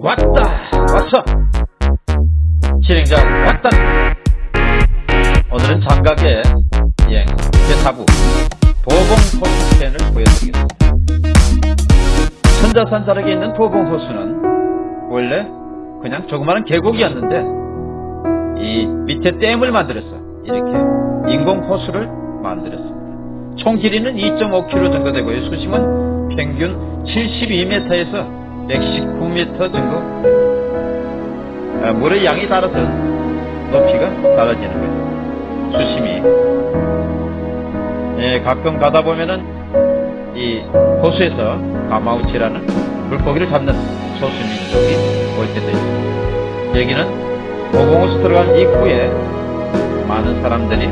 왔다 왔어 진행자 왔다. 오늘은 장각의 여행 제4부 도봉호수편을 보여드리겠습니다. 천자산 자락에 있는 도봉호수는 원래 그냥 조그마한 계곡이었는데 이 밑에 댐을 만들었어 이렇게 인공호수를 만들었습니다. 총 길이는 2.5km 정도 되고요. 수심은 평균 72m에서 119m 정도? 아, 물의 양이 따라서 높이가 달라지는 거죠. 수심이. 예, 가끔 가다 보면은 이 호수에서 가마우치라는 물고기를 잡는 소수민족이 올 때도 있습니다. 여기는 오공호수 들어간 입구에 많은 사람들이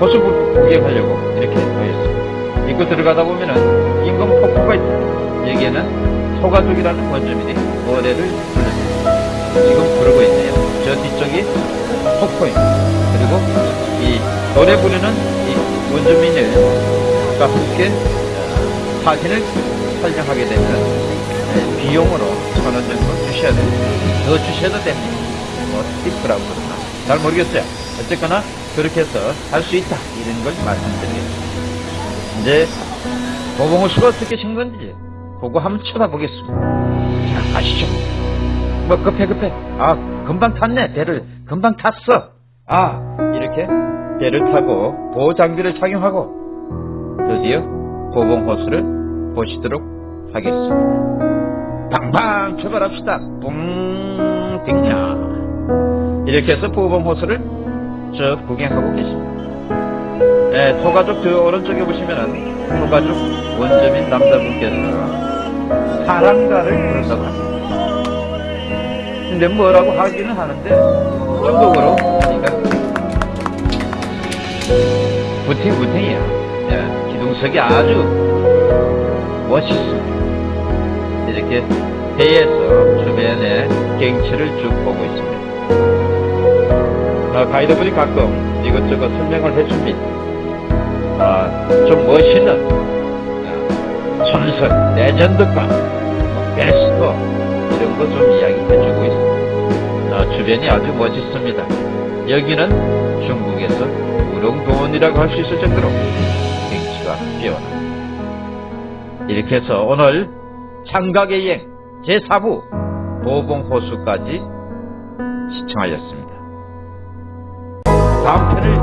호수 구경하려고 이렇게 모였습니다. 입구 들어가다 보면은 인공 폭포가 있습니다. 여기에는 소가족이라는 원주민이 노래를 부릅니다. 지금 부르고 있네요. 저 뒤쪽이 폭포입니다. 그리고 이 노래 부르는 이 원주민들과 함께 어, 사진을 촬영하게 되면 네, 비용으로 천 원 정도 주셔야 됩니다. 더 주셔도 됩니다. 뭐 팁이라고 그러나 잘 모르겠어요. 어쨌거나 그렇게 해서 할 수 있다 이런 걸 말씀드리겠습니다. 이제 보봉호수가 어떻게 신 건지 그거 한번 쳐다보겠습니다. 자, 가시죠. 뭐 급해 급해. 아, 금방 탔네. 배를 금방 탔어. 아, 이렇게 배를 타고 보호 장비를 착용하고 드디어 보봉 호수를 보시도록 하겠습니다. 방방 출발합시다. 뿡 띵냐. 이렇게 해서 보봉 호수를 쭉 구경하고 계십니다. 네, 토가족 저 오른쪽에 보시면은 토가족 원주민 남자분께서 사랑가를 부른다고 합니다. 근데 뭐라고 하기는 하는데 중국어로 하니까 부팅부팅이야. 예, 기둥석이 아주 멋있어. 이렇게 배에서 주변의 경치를 쭉 보고 있습니다. 아, 가이드분이 가끔 이것저것 설명을 해줍니다. 아, 좀 멋있는 전설, 레전드가 베스트 이런 거 좀 이야기해주고 있습니다. 아, 주변이 아주 멋있습니다. 여기는 중국에서 우렁도원이라고 할 수 있을 정도로 경치가 뛰어납니다. 이렇게 해서 오늘 창각의 여행 제4부 보봉호수까지 시청하였습니다. 다음 편을